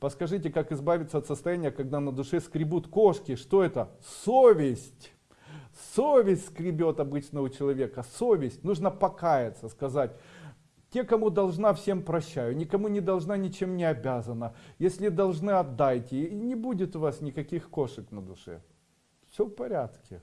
Подскажите, как избавиться от состояния, когда на душе скребут кошки? Что это? Совесть. Совесть скребет обычно у человека. Совесть. Нужно покаяться, сказать, те, кому должна, всем прощаю. Никому не должна, ничем не обязана. Если должны, отдайте. И не будет у вас никаких кошек на душе. Все в порядке.